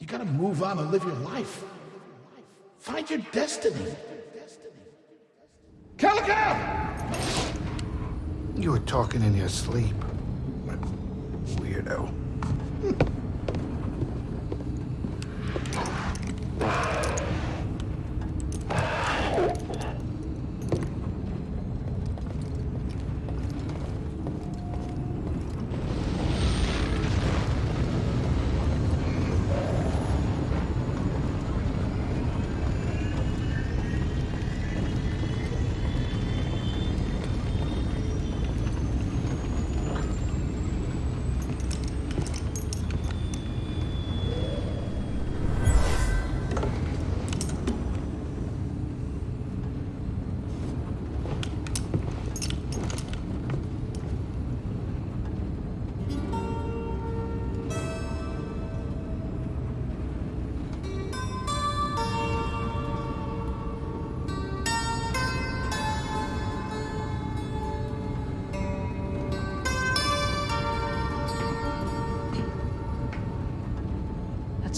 You gotta move on and live your life. Find your destiny. Calico! You were talking in your sleep. Weirdo.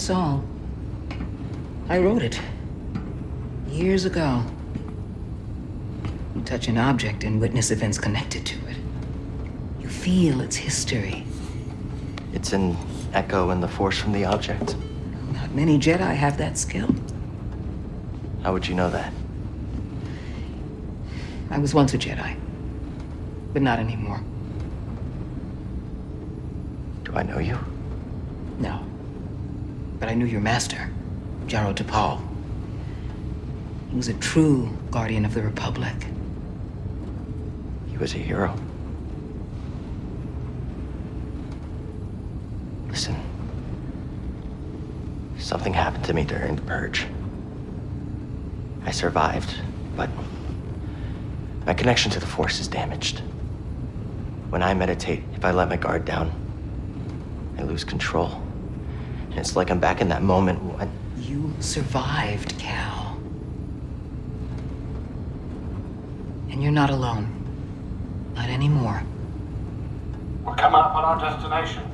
Song. I wrote it. Years ago. You touch an object and witness events connected to it. You feel its history. It's an echo in the force from the object. Not many Jedi have that skill. How would you know that? I was once a Jedi. But not anymore. Do I know you? No. But I knew your master, Jaro Tapal. He was a true guardian of the Republic. He was a hero. Listen. Something happened to me during the purge. I survived, but my connection to the Force is damaged. When I meditate, if I let my guard down, I lose control. And it's like I'm back in that moment when... You survived, Cal. And you're not alone. Not anymore. We're coming up on our destination.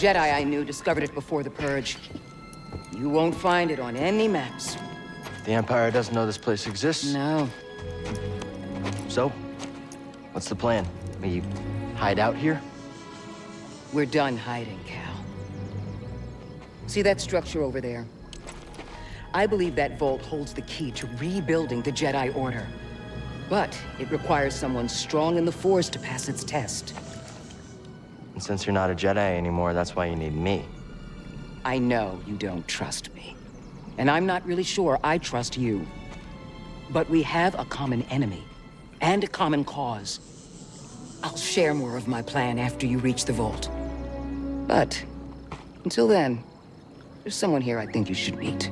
Jedi I knew discovered it before the Purge. You won't find it on any maps. The Empire doesn't know this place exists. No. So, what's the plan? We hide out here? We're done hiding, Cal. See that structure over there? I believe that vault holds the key to rebuilding the Jedi Order. But it requires someone strong in the Force to pass its test. And since you're not a Jedi anymore, that's why you need me. I know you don't trust me. And I'm not really sure I trust you. But we have a common enemy. And a common cause. I'll share more of my plan after you reach the vault. But, until then, there's someone here I think you should meet.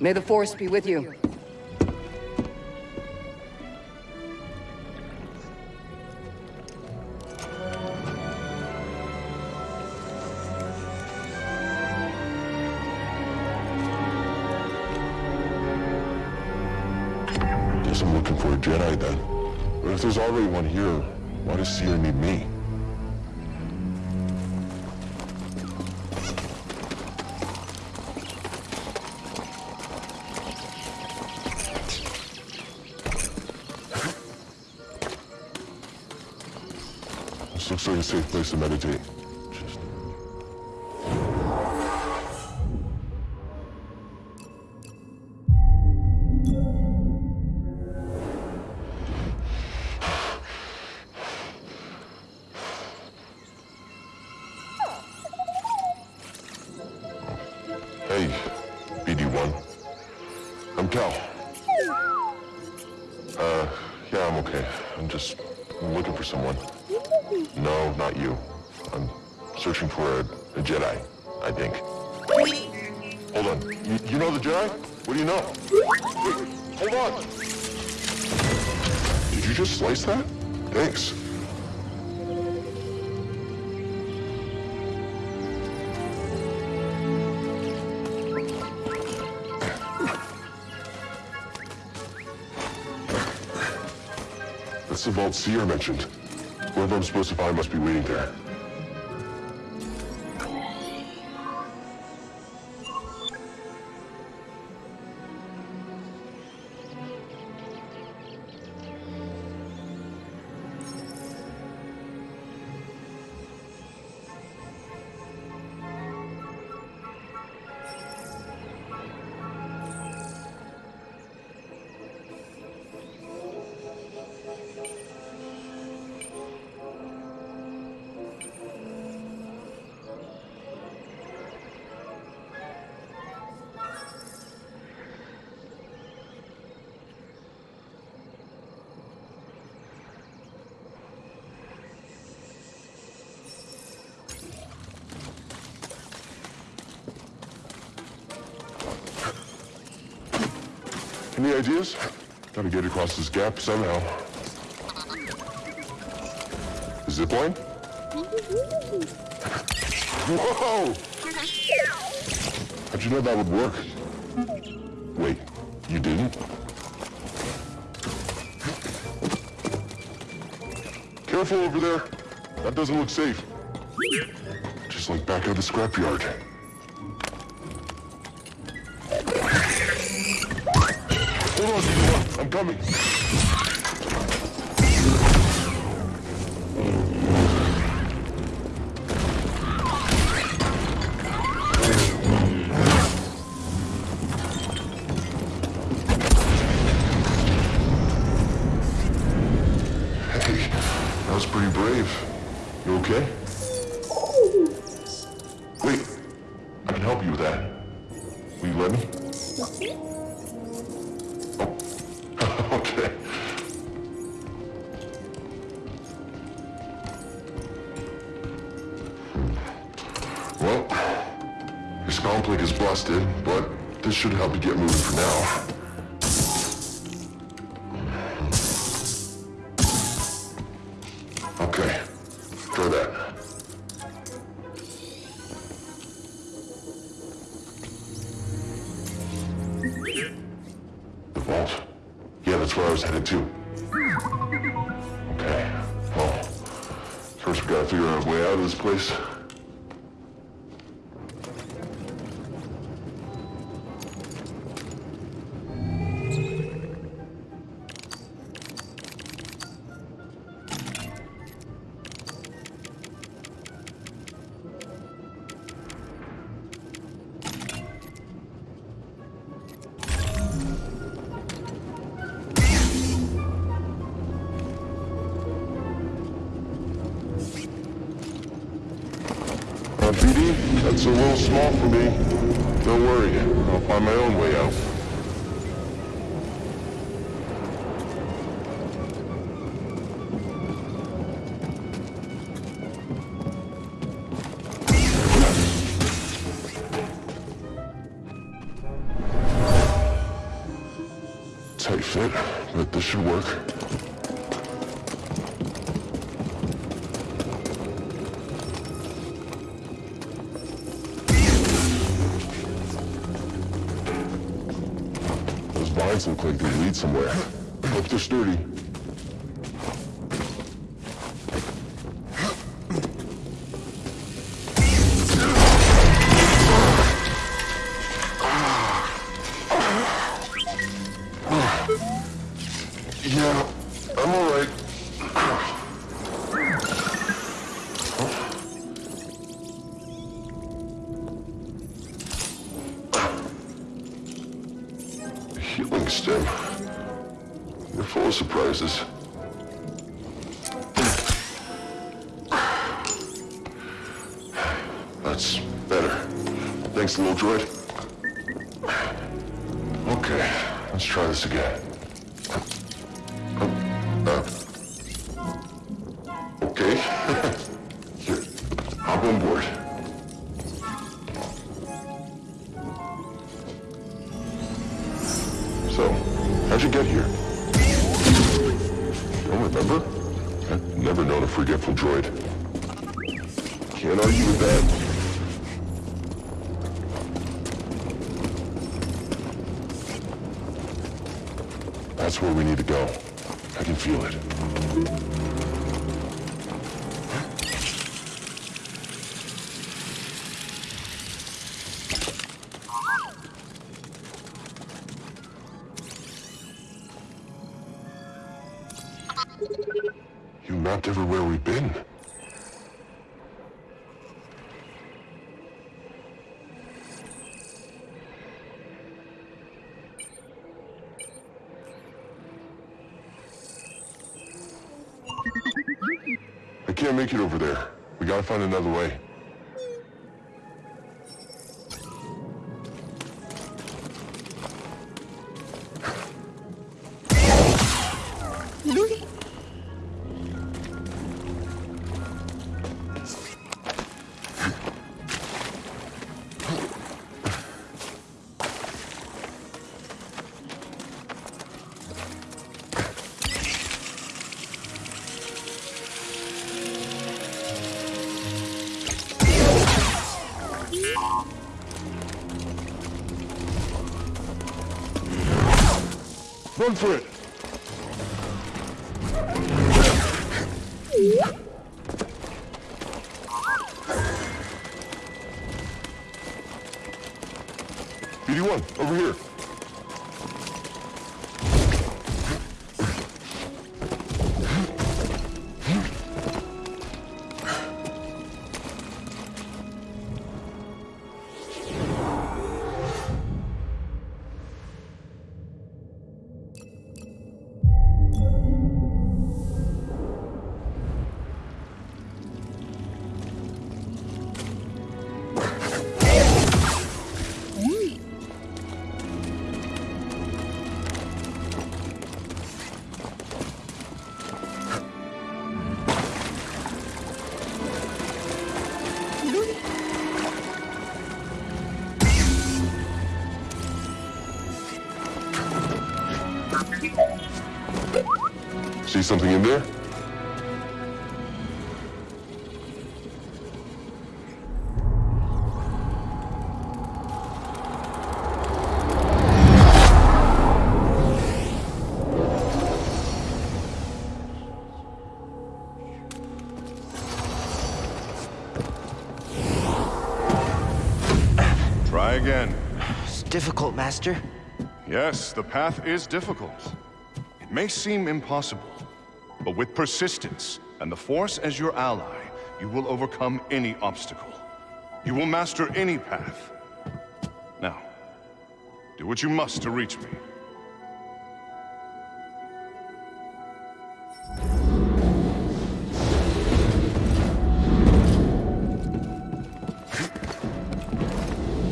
May the Force be with you. I'm looking for a Jedi then. But if there's already one here, why does Cere need me? This looks like a safe place to meditate. BD1. I'm Cal. Uh, yeah, I'm okay. I'm just looking for someone. No, not you. I'm searching for a, a Jedi, I think. Hold Hold on. You, you know the Jedi? What do you know? Wait, hold on. Did you just slice that? Thanks. Vault Cere mentioned. Whoever I'm supposed to find must be waiting there. Any ideas? Gotta get across this gap somehow. Zipline? Whoa! How'd you know that would work? Wait, you didn't? Careful over there. That doesn't look safe. Just like back at the scrapyard. Hold on. I'm coming. Hey, that was pretty brave. You okay? Wait, I can help you with that. Will you let me? Okay. Well, your spawn plate is busted, but this should help you get moving for now. Tight fit, but this should work. Those vines look like they lead somewhere. Hope they're sturdy. Healing stim. You're full of surprises. That's better. Thanks, little droid. Okay, let's try this again. That's where we need to go. I can feel it. Can't make it over there. We gotta find another way. Run for it! See something in there? Try again. It's difficult, Master. Yes, the path is difficult. It may seem impossible, but with persistence and the Force as your ally, you will overcome any obstacle. You will master any path. Now, do what you must to reach me.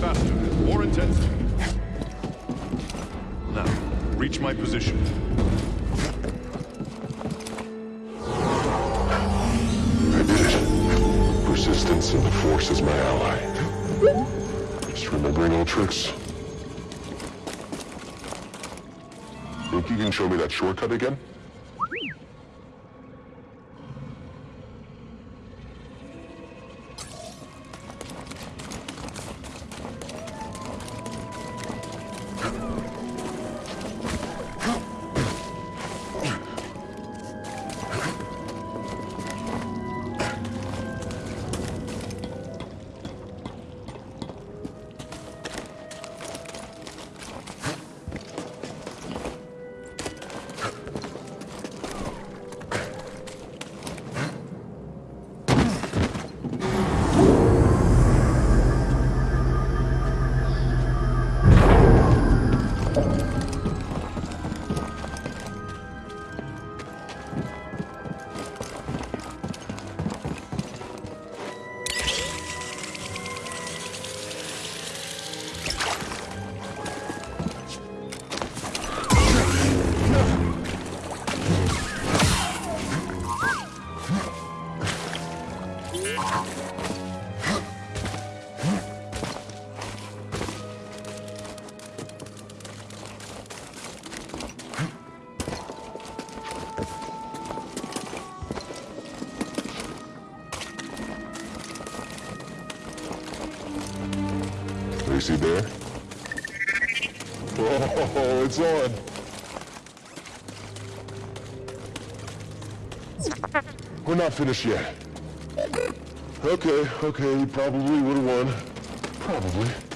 Faster, more intensity. Now, reach my position. Persistence and the Force is my ally. Just remembering old tricks. Think you can show me that shortcut again? He there? Oh, it's on. We're not finished yet. Okay, okay, he probably would have won. Probably.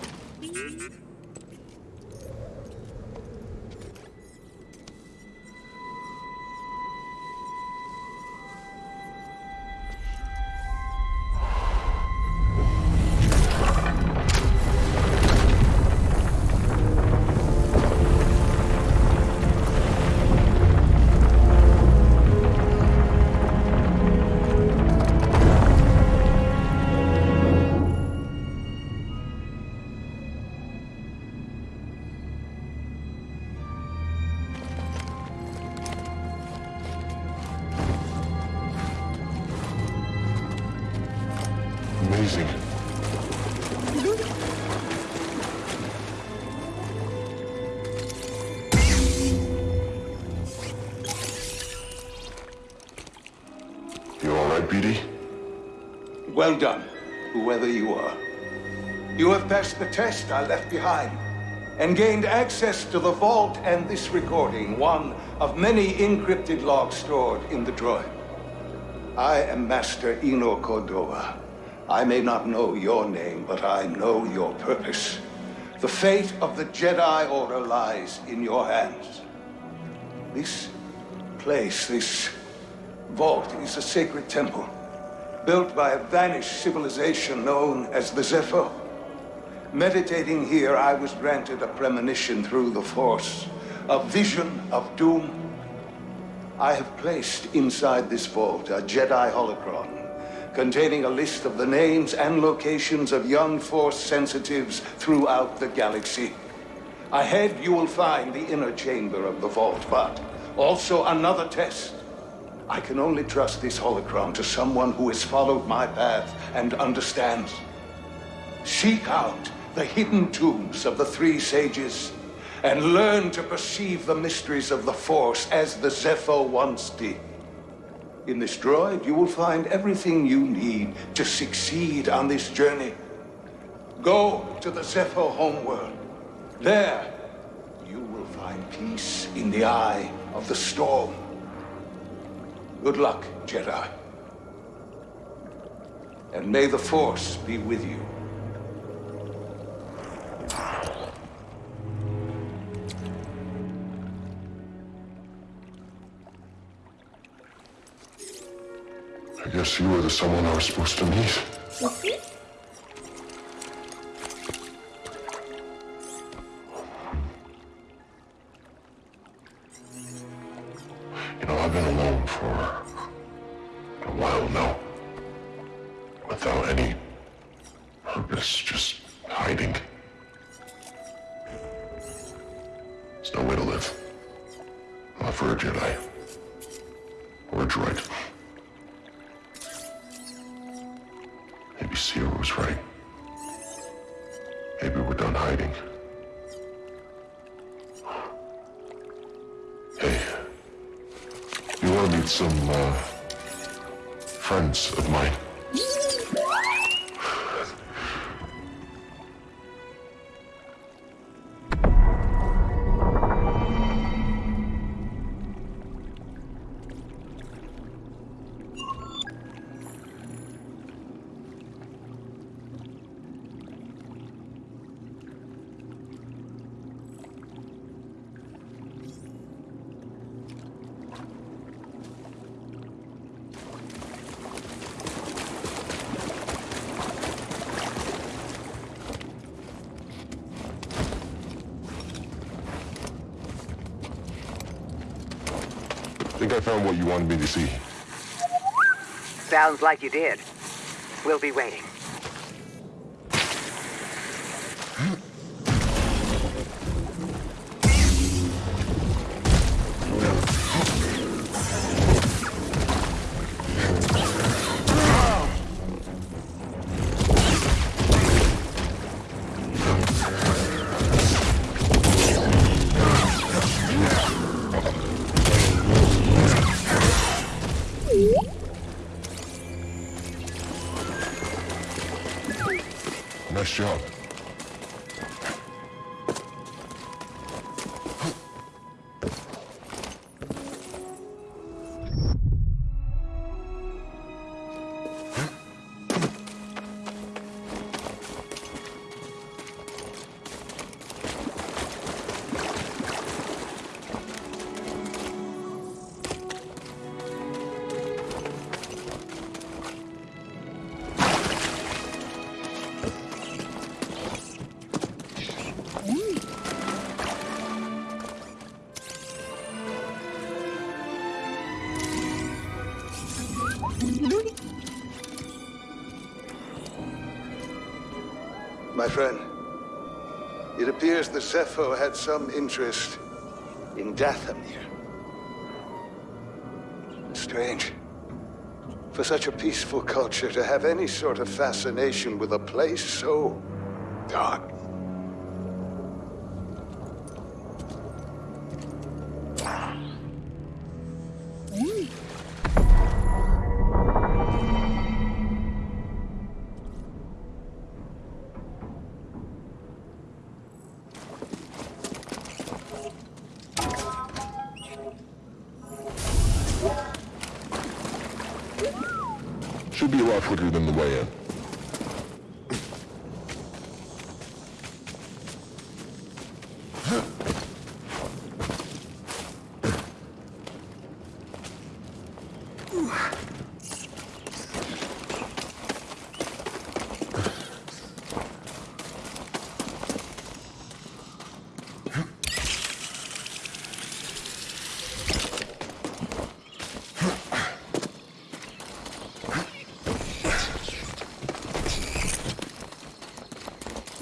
Well done, whoever you are. You have passed the test I left behind and gained access to the vault and this recording, one of many encrypted logs stored in the droid. I am Master Eno Cordova. I may not know your name, but I know your purpose. The fate of the Jedi Order lies in your hands. This place, this vault, is a sacred temple, built by a vanished civilization known as the Zeffo. Meditating here, I was granted a premonition through the Force, a vision of doom. I have placed inside this vault a Jedi holocron containing a list of the names and locations of young Force sensitives throughout the galaxy. Ahead, you will find the inner chamber of the vault, but also another test. I can only trust this holocron to someone who has followed my path and understands. Seek out the hidden tombs of the three sages and learn to perceive the mysteries of the Force as the Zeffo once did. In this droid, you will find everything you need to succeed on this journey. Go to the Zeffo homeworld. There, you will find peace in the eye of the storm. Good luck, Jedi. And may the Force be with you. I guess you were the someone I was supposed to meet. You know, I've been alone friends of mine? I found what you wanted me to see. Sounds like you did. We'll be waiting. Friend. It appears the Zeffo had some interest in Dathomir. Strange. For such a peaceful culture to have any sort of fascination with a place so dark. Be a lot quicker than the way in.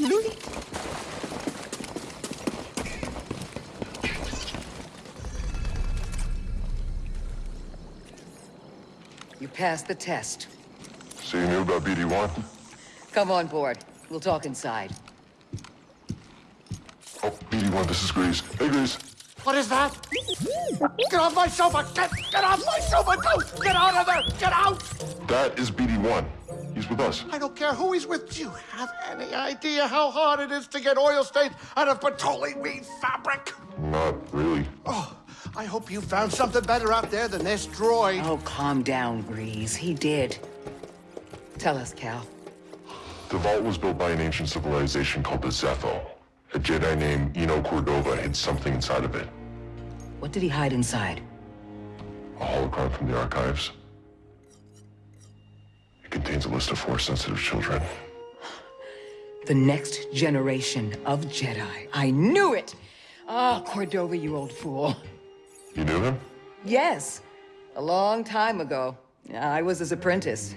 You passed the test. So you knew about BD-1? Come on board. We'll talk inside. Oh, BD-1, this is Greez. Hey, Greez. What is that? Get off my sofa! Get, get off my sofa! Go! Get out of there! Get out! That is BD-1. He's with us. I don't care who he's with. Do you have any idea how hard it is to get oil stains out of petroleum fabric? Not really. Oh, I hope you found something better out there than this droid. Oh, calm down, Greez. He did. Tell us, Cal. The vault was built by an ancient civilization called the Zeffo. A Jedi named Eno Cordova hid something inside of it. What did he hide inside? A holocron from the archives. It contains a list of Force-sensitive children. The next generation of Jedi. I knew it! Ah, Cordova, you old fool. You knew him? Yes, a long time ago. I was his apprentice.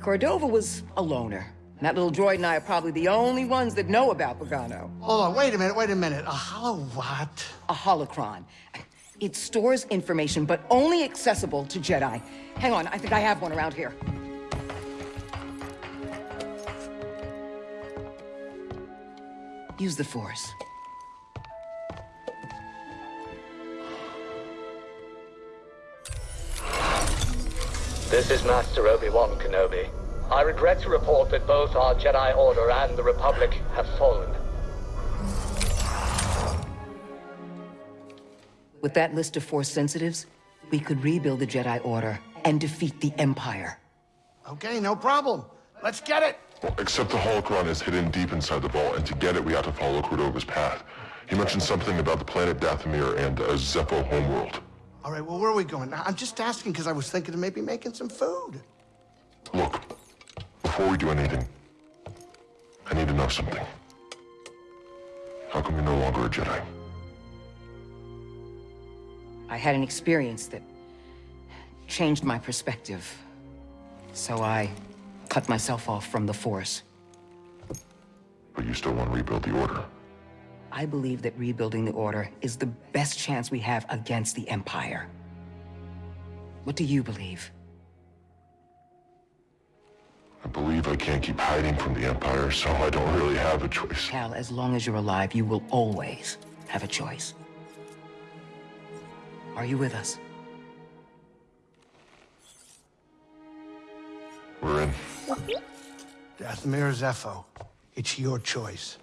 Cordova was a loner. And That little droid and I are probably the only ones that know about Bogano. Hold on, wait a minute, wait a minute. A hollow what? A holocron. It stores information, but only accessible to Jedi. Hang on, I think I have one around here. Use the Force. This is Master Obi-Wan Kenobi. I regret to report that both our Jedi Order and the Republic have fallen. With that list of Force sensitives, we could rebuild the Jedi Order and defeat the Empire. Okay, no problem. Let's get it. Well, except the holocron is hidden deep inside the vault, and to get it, we have to follow Cordova's path. He mentioned something about the planet Dathomir and a Zeffo homeworld. All right, well, where are we going? I'm just asking because I was thinking of maybe making some food. Look, before we do anything, I need to know something. How come you're no longer a Jedi? I had an experience that changed my perspective. So I cut myself off from the Force. But you still want to rebuild the Order. I believe that rebuilding the Order is the best chance we have against the Empire. What do you believe? I believe I can't keep hiding from the Empire, so I don't really have a choice. Cal, as long as you're alive, you will always have a choice. Are you with us? We're in. Dathomir Zeffo. It's your choice.